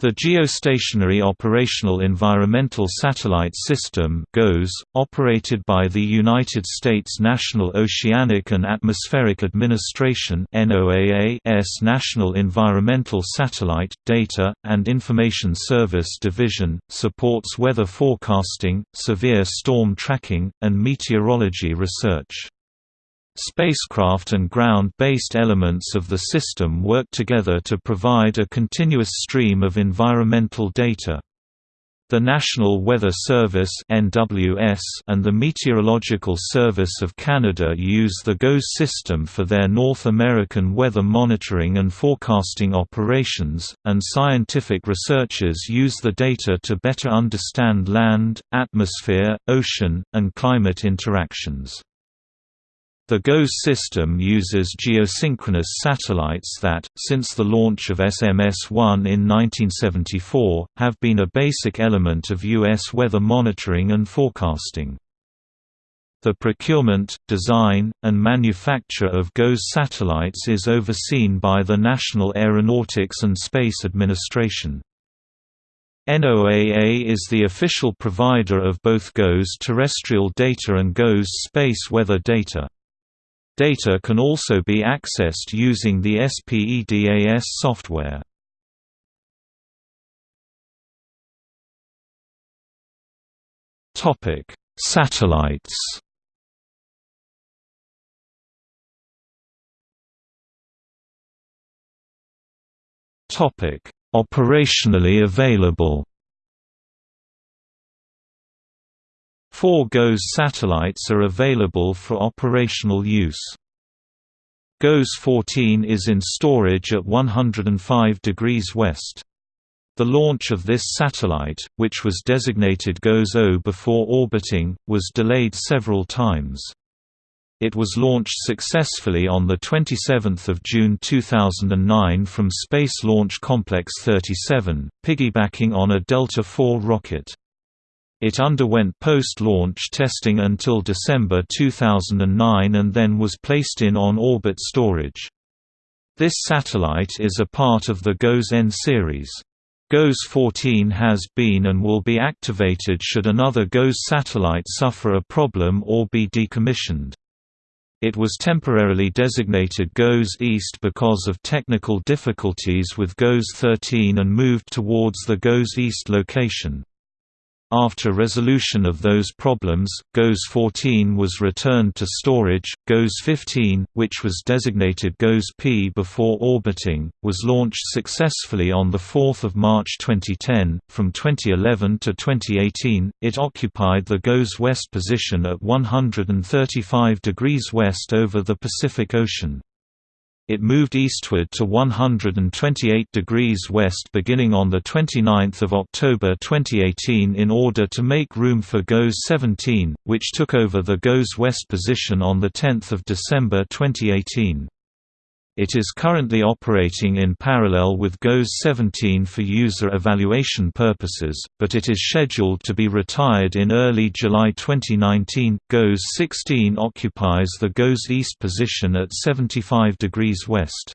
The Geostationary Operational Environmental Satellite System GOES, operated by the United States National Oceanic and Atmospheric Administration NOAA's National Environmental Satellite, Data, and Information Service Division, supports weather forecasting, severe storm tracking, and meteorology research. Spacecraft and ground-based elements of the system work together to provide a continuous stream of environmental data. The National Weather Service (NWS) and the Meteorological Service of Canada use the GOES system for their North American weather monitoring and forecasting operations, and scientific researchers use the data to better understand land, atmosphere, ocean, and climate interactions. The GOES system uses geosynchronous satellites that, since the launch of SMS-1 in 1974, have been a basic element of U.S. weather monitoring and forecasting. The procurement, design, and manufacture of GOES satellites is overseen by the National Aeronautics and Space Administration. NOAA is the official provider of both GOES terrestrial data and GOES space weather data. Data can also be accessed using the SPEDAS software. Topic: Satellites. Topic: Operationally available. Four GOES satellites are available for operational use. GOES 14 is in storage at 105 degrees west. The launch of this satellite, which was designated GOES-O before orbiting, was delayed several times. It was launched successfully on 27 June 2009 from Space Launch Complex 37, piggybacking on a Delta IV rocket. It underwent post-launch testing until December 2009 and then was placed in on-orbit storage. This satellite is a part of the GOES-N series. GOES-14 has been and will be activated should another GOES satellite suffer a problem or be decommissioned. It was temporarily designated GOES East because of technical difficulties with GOES-13 and moved towards the GOES East location. After resolution of those problems, GOES 14 was returned to storage. GOES 15, which was designated GOES P before orbiting, was launched successfully on 4 March 2010. From 2011 to 2018, it occupied the GOES West position at 135 degrees west over the Pacific Ocean. It moved eastward to 128 degrees west beginning on 29 October 2018 in order to make room for GOES 17, which took over the GOES West position on 10 December 2018. It is currently operating in parallel with GOES 17 for user evaluation purposes, but it is scheduled to be retired in early July 2019. GOES 16 occupies the GOES East position at 75 degrees west.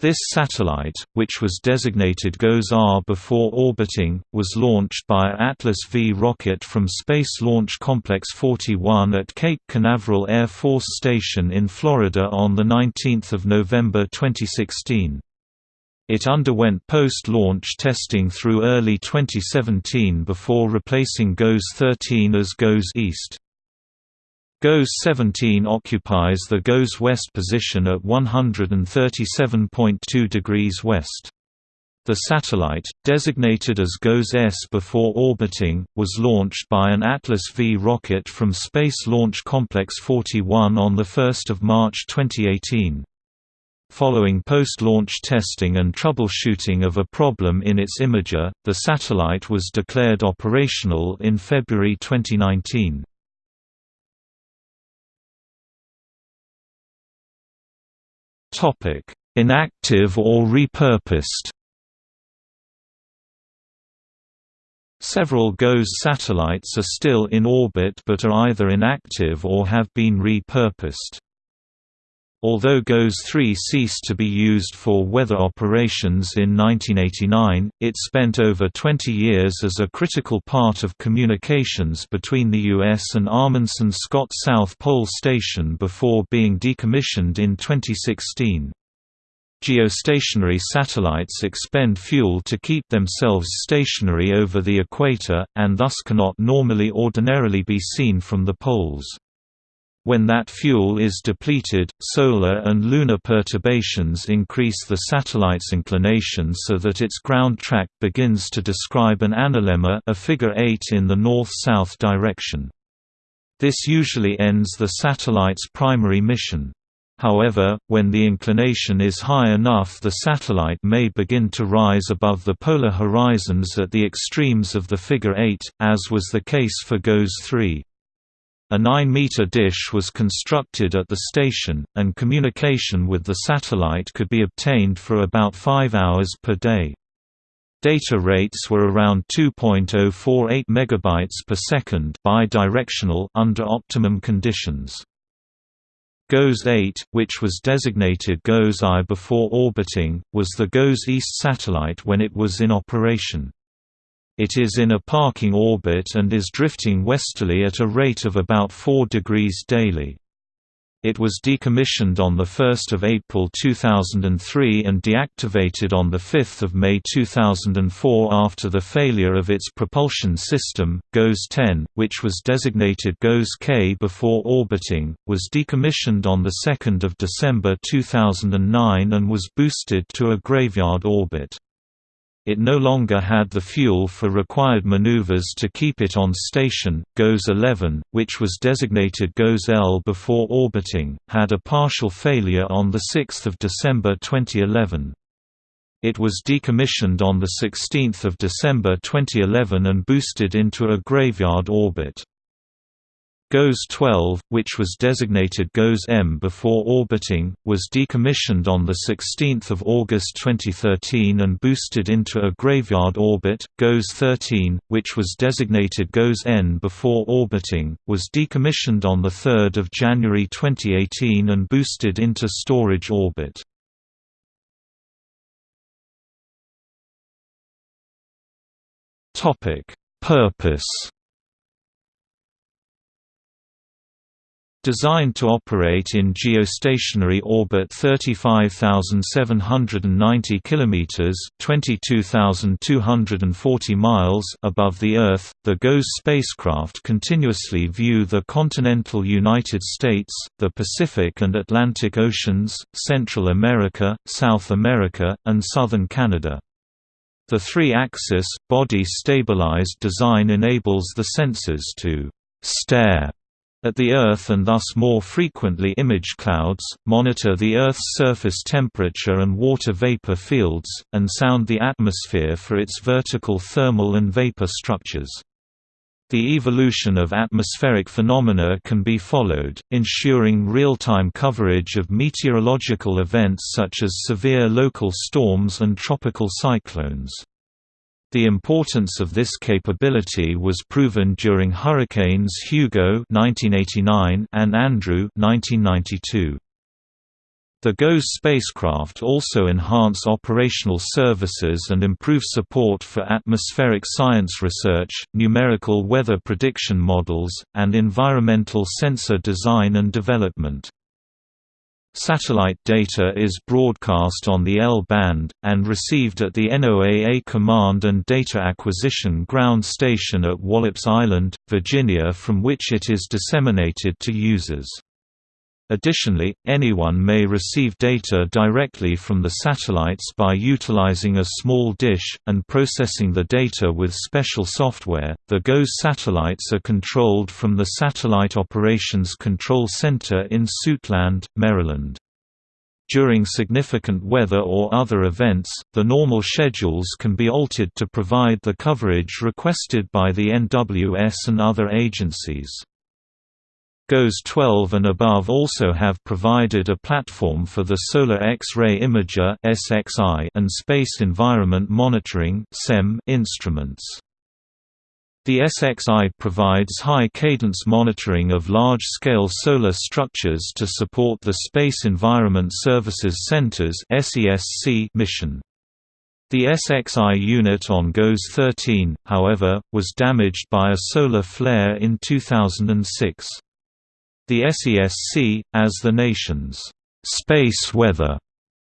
This satellite, which was designated GOES-R before orbiting, was launched by Atlas V rocket from Space Launch Complex 41 at Cape Canaveral Air Force Station in Florida on 19 November 2016. It underwent post-launch testing through early 2017 before replacing GOES-13 as GOES East. GOES 17 occupies the GOES West position at 137.2 degrees west. The satellite, designated as GOES S before orbiting, was launched by an Atlas V rocket from Space Launch Complex 41 on 1 March 2018. Following post-launch testing and troubleshooting of a problem in its imager, the satellite was declared operational in February 2019. Inactive or repurposed Several GOES satellites are still in orbit but are either inactive or have been repurposed. Although GOES-3 ceased to be used for weather operations in 1989, it spent over 20 years as a critical part of communications between the US and Amundsen Scott South Pole Station before being decommissioned in 2016. Geostationary satellites expend fuel to keep themselves stationary over the equator, and thus cannot normally ordinarily be seen from the poles. When that fuel is depleted, solar and lunar perturbations increase the satellite's inclination so that its ground track begins to describe an analemma a figure 8 in the north-south direction. This usually ends the satellite's primary mission. However, when the inclination is high enough the satellite may begin to rise above the polar horizons at the extremes of the figure 8, as was the case for GOES 3. A 9-meter dish was constructed at the station, and communication with the satellite could be obtained for about 5 hours per day. Data rates were around 2.048 megabytes per second bidirectional under optimum conditions. GOES 8, which was designated GOES I before orbiting, was the GOES East satellite when it was in operation. It is in a parking orbit and is drifting westerly at a rate of about 4 degrees daily. It was decommissioned on 1 April 2003 and deactivated on 5 May 2004 after the failure of its propulsion system, GOES-10, which was designated GOES-K before orbiting, was decommissioned on 2 December 2009 and was boosted to a graveyard orbit. It no longer had the fuel for required maneuvers to keep it on station. GOES 11, which was designated GOES L before orbiting, had a partial failure on 6 December 2011. It was decommissioned on 16 December 2011 and boosted into a graveyard orbit. GOES 12, which was designated GOES M before orbiting, was decommissioned on 16 August 2013 and boosted into a graveyard orbit. GOES 13, which was designated GOES N before orbiting, was decommissioned on 3 January 2018 and boosted into storage orbit. Purpose Designed to operate in geostationary orbit 35,790 kilometers (22,240 miles) above the Earth, the GOES spacecraft continuously view the continental United States, the Pacific and Atlantic Oceans, Central America, South America, and southern Canada. The three-axis, body-stabilized design enables the sensors to «stare» at the Earth and thus more frequently image clouds, monitor the Earth's surface temperature and water vapor fields, and sound the atmosphere for its vertical thermal and vapor structures. The evolution of atmospheric phenomena can be followed, ensuring real-time coverage of meteorological events such as severe local storms and tropical cyclones. The importance of this capability was proven during hurricanes Hugo (1989) and Andrew (1992). The GOES spacecraft also enhance operational services and improve support for atmospheric science research, numerical weather prediction models, and environmental sensor design and development. Satellite data is broadcast on the L-band, and received at the NOAA Command and Data Acquisition Ground Station at Wallops Island, Virginia from which it is disseminated to users. Additionally, anyone may receive data directly from the satellites by utilizing a small dish, and processing the data with special software. The GOES satellites are controlled from the Satellite Operations Control Center in Suitland, Maryland. During significant weather or other events, the normal schedules can be altered to provide the coverage requested by the NWS and other agencies. GOES 12 and above also have provided a platform for the Solar X-ray Imager and Space Environment Monitoring instruments. The SXI provides high-cadence monitoring of large-scale solar structures to support the Space Environment Services Center's mission. The SXI unit on GOES 13, however, was damaged by a solar flare in 2006. The SESC, as the nation's space weather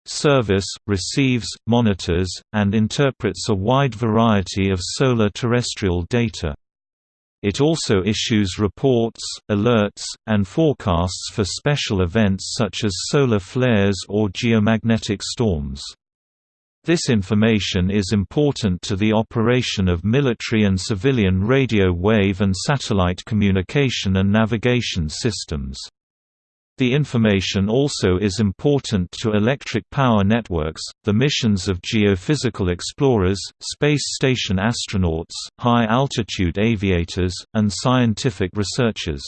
service, receives, monitors, and interprets a wide variety of solar terrestrial data. It also issues reports, alerts, and forecasts for special events such as solar flares or geomagnetic storms. This information is important to the operation of military and civilian radio wave and satellite communication and navigation systems. The information also is important to electric power networks, the missions of geophysical explorers, space station astronauts, high-altitude aviators, and scientific researchers.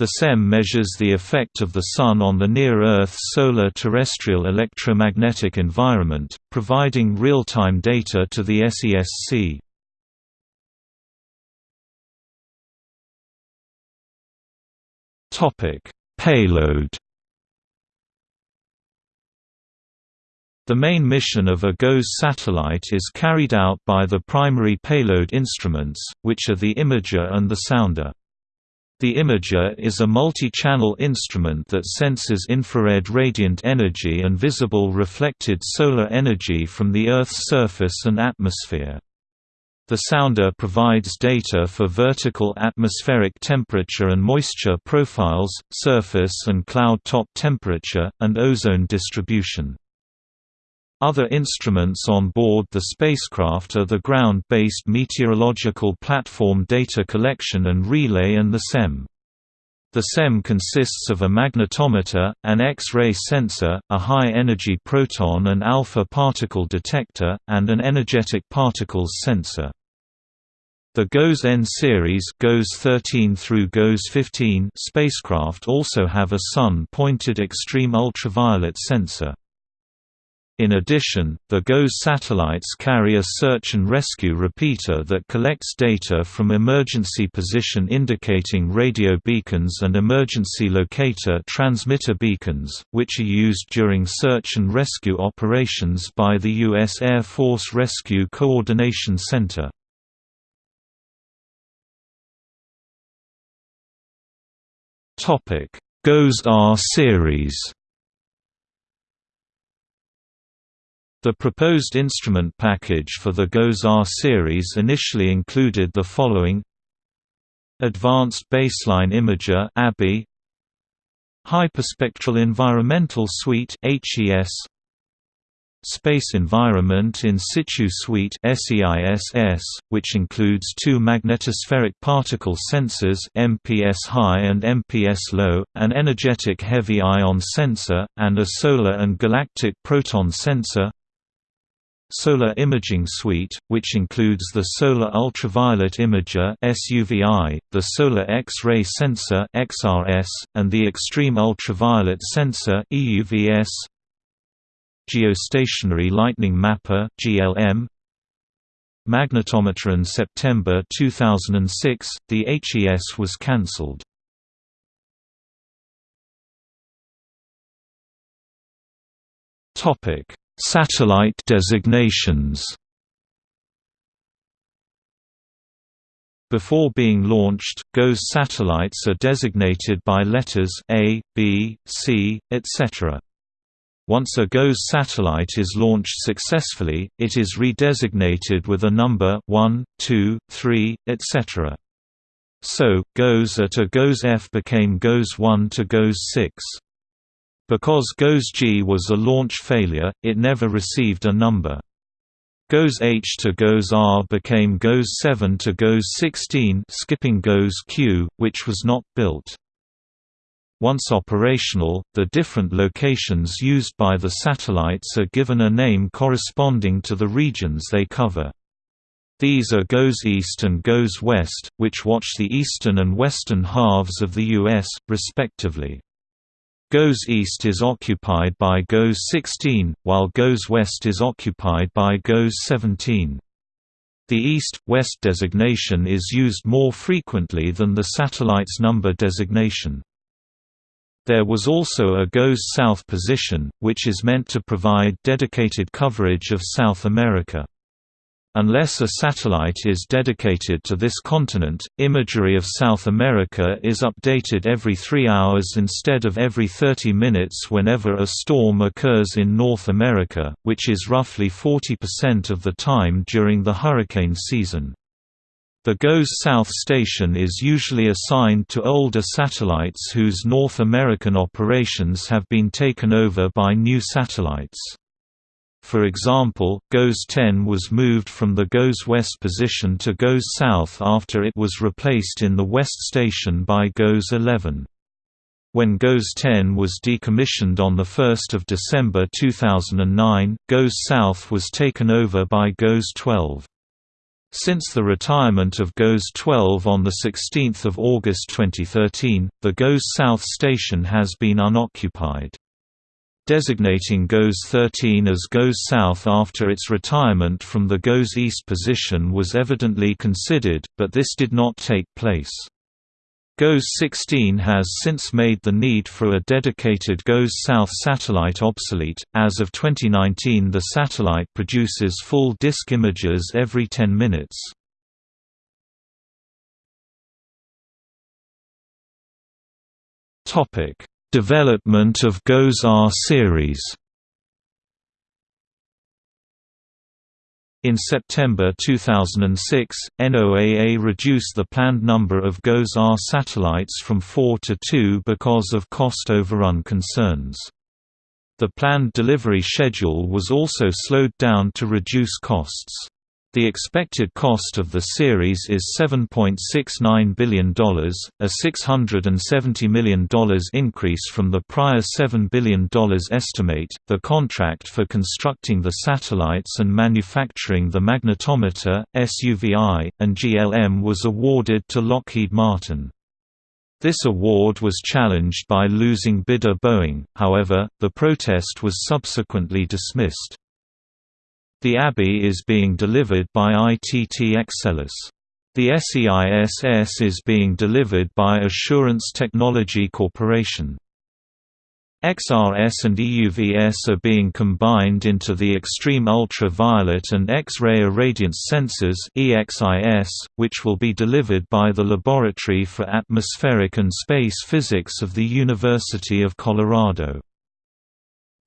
The SEM measures the effect of the Sun on the near-Earth solar terrestrial electromagnetic environment, providing real-time data to the SESC. Payload The main mission of a GOES satellite is carried out by the primary payload instruments, which are the imager and the sounder. The imager is a multi-channel instrument that senses infrared radiant energy and visible reflected solar energy from the Earth's surface and atmosphere. The sounder provides data for vertical atmospheric temperature and moisture profiles, surface and cloud top temperature, and ozone distribution. Other instruments on board the spacecraft are the Ground-Based Meteorological Platform Data Collection and Relay and the SEM. The SEM consists of a magnetometer, an X-ray sensor, a high-energy proton and alpha particle detector, and an energetic particles sensor. The GOES-N series GOES 13 through GOES 15 spacecraft also have a sun-pointed extreme ultraviolet sensor. In addition, the GOES satellites carry a search and rescue repeater that collects data from emergency position indicating radio beacons and emergency locator transmitter beacons, which are used during search and rescue operations by the U.S. Air Force Rescue Coordination Center. GOES-R series. The proposed instrument package for the GOES-R series initially included the following Advanced Baseline Imager ABI, Hyperspectral Environmental Suite HES Space Environment in Situ Suite SEISS, which includes two magnetospheric particle sensors MPS high and MPS low, an energetic heavy ion sensor, and a solar and galactic proton sensor Solar Imaging Suite, which includes the Solar Ultraviolet Imager SUVI, the Solar X-ray Sensor XRS, and the Extreme Ultraviolet Sensor EUVS Geostationary Lightning Mapper (GLM). Magnetometer in September 2006, the HES was cancelled. Topic: Satellite designations. Before being launched, GOES satellites are designated by letters A, B, C, etc. Once a GOES satellite is launched successfully, it is redesignated with a number 1, 2, 3, etc. So, GOES at a GOES F became GOES 1 to GOES 6. Because GOES G was a launch failure, it never received a number. GOES H to GOES R became GOES 7 to GOES 16 skipping GOES Q, which was not built. Once operational, the different locations used by the satellites are given a name corresponding to the regions they cover. These are GOES East and GOES West, which watch the eastern and western halves of the U.S., respectively. GOES East is occupied by GOES 16, while GOES West is occupied by GOES 17. The east-west designation is used more frequently than the satellite's number designation. There was also a GOES South position, which is meant to provide dedicated coverage of South America. Unless a satellite is dedicated to this continent, imagery of South America is updated every three hours instead of every 30 minutes whenever a storm occurs in North America, which is roughly 40% of the time during the hurricane season. The GOES South station is usually assigned to older satellites whose North American operations have been taken over by new satellites. For example, GOES 10 was moved from the GOES West position to GOES South after it was replaced in the West station by GOES 11. When GOES 10 was decommissioned on 1 December 2009, GOES South was taken over by GOES 12. Since the retirement of GOES 12 on 16 August 2013, the GOES South station has been unoccupied. Designating GOES 13 as GOES South after its retirement from the GOES East position was evidently considered, but this did not take place. GOES 16 has since made the need for a dedicated GOES South satellite obsolete. As of 2019, the satellite produces full disk images every 10 minutes. Topic: Development of GOES R series In September 2006, NOAA reduced the planned number of GOES R satellites from four to two because of cost overrun concerns. The planned delivery schedule was also slowed down to reduce costs. The expected cost of the series is $7.69 billion, a $670 million increase from the prior $7 billion estimate. The contract for constructing the satellites and manufacturing the magnetometer, SUVI, and GLM was awarded to Lockheed Martin. This award was challenged by losing bidder Boeing, however, the protest was subsequently dismissed. The ABI is being delivered by ITT Exelis. The SEISS is being delivered by Assurance Technology Corporation. XRS and EUVS are being combined into the Extreme Ultraviolet and X-ray irradiance sensors EXIS, which will be delivered by the Laboratory for Atmospheric and Space Physics of the University of Colorado.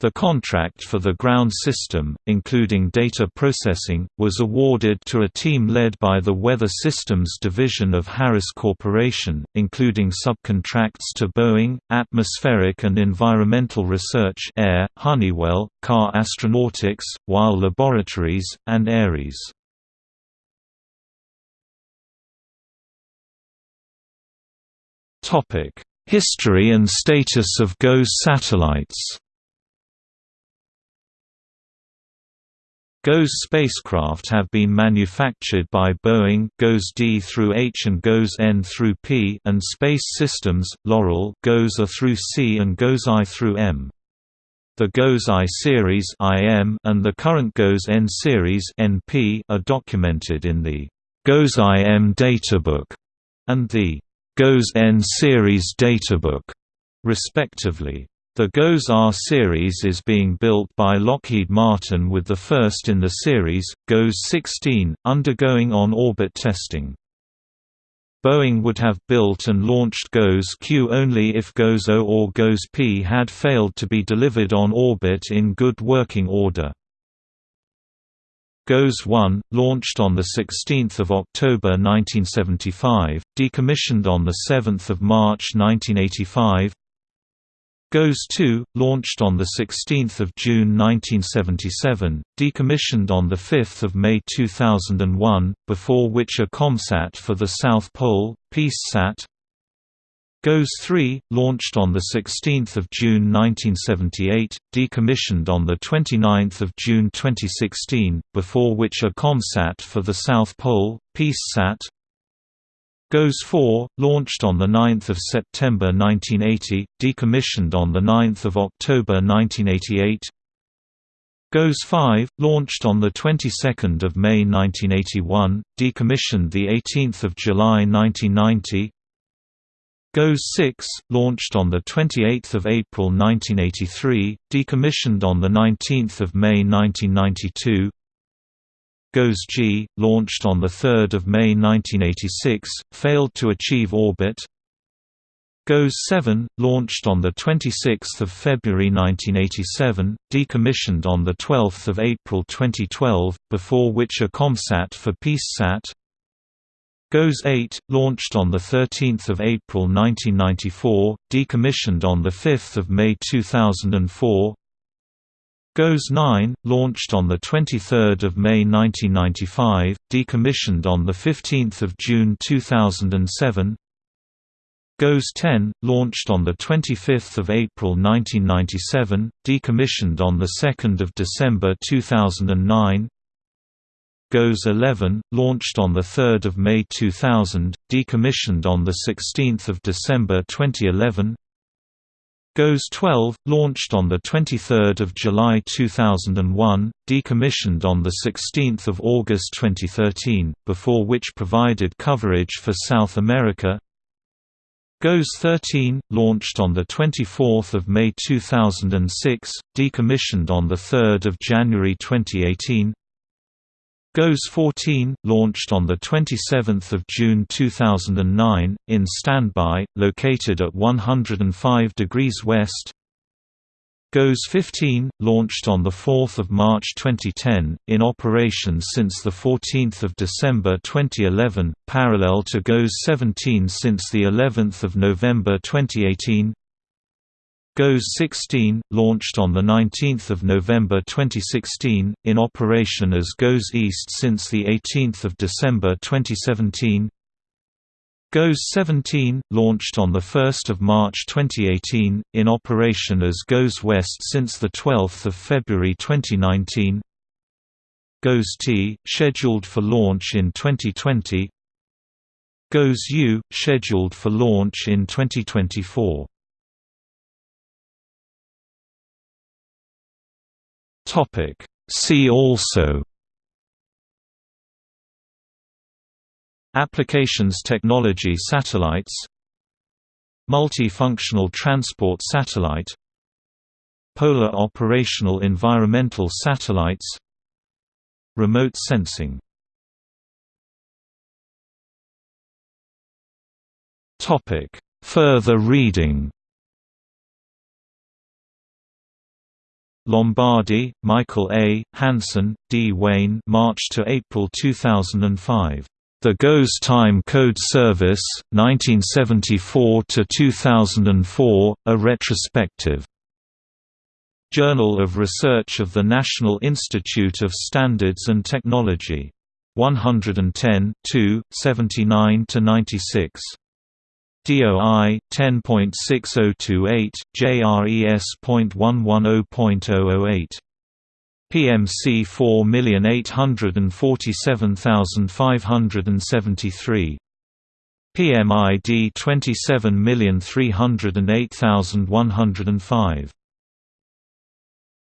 The contract for the ground system, including data processing, was awarded to a team led by the Weather Systems division of Harris Corporation, including subcontracts to Boeing, Atmospheric and Environmental Research Air, Honeywell, Carr Astronautics, Wyle Laboratories, and Ares. History and status of GOES satellites GOES spacecraft have been manufactured by Boeing GOES D through H and GOES N through P and Space Systems, Loral GOES A through C and GOES I through M. The GOES I series IM and the current GOES N series NP are documented in the GOES IM databook and the GOES N series databook, respectively. The GOES R series is being built by Lockheed Martin with the first in the series, GOES 16, undergoing on-orbit testing. Boeing would have built and launched GOES Q only if GOES O or GOES P had failed to be delivered on orbit in good working order. GOES 1, launched on 16 October 1975, decommissioned on 7 March 1985 GOES 2, launched on 16 June 1977, decommissioned on 5 May 2001, before which a COMSAT for the South Pole, PeaceSat GOES 3, launched on 16 June 1978, decommissioned on 29 June 2016, before which a COMSAT for the South Pole, PeaceSat GOES 4, launched on 9 September 1980, decommissioned on 9 October 1988 GOES 5, launched on the 22nd of May 1981, decommissioned the 18th of July 1990. GOES 6, launched on the 28th of April 1983, decommissioned on the 19th of May 1992. GOES G, launched on the 3rd of May 1986, failed to achieve orbit. GOES 7, launched on 26 February 1987, decommissioned on 12 April 2012, before which a ComSat for PeaceSat. GOES 8, launched on 13 April 1994, decommissioned on 5 May 2004. GOES 9, launched on 23 May 1995, decommissioned on 15 June 2007. GOES 10, launched on 25 April 1997, decommissioned on 2 December 2009 GOES 11, launched on 3 May 2000, decommissioned on 16 December 2011 GOES 12, launched on 23 July 2001, decommissioned on 16 August 2013, before which provided coverage for South America. GOES 13, launched on 24 May 2006, decommissioned on 3 January 2018 GOES 14, launched on 27 June 2009, in standby, located at 105 degrees west. GOES 15, launched on 4 March 2010, in operation since 14 December 2011, parallel to GOES 17 since of November 2018 GOES 16, launched on 19 November 2016, in operation as GOES East since 18 December 2017 GOES 17, launched on 1 March 2018, in operation as GOES West since 12 February 2019 GOES T, scheduled for launch in 2020 GOES U, scheduled for launch in 2024 Topic. See also Applications Technology Satellites Multifunctional Transport Satellite Polar Operational Environmental Satellites Remote Sensing Further reading Lombardi, Michael A., Hansen, D. Wayne March to April 2005. The GOES Time Code Service, 1974–2004, a retrospective. Journal of Research of the National Institute of Standards and Technology. 110 79–96. DOI 10.6028 JRES.110.008 PMC 4847573 PMID 27308105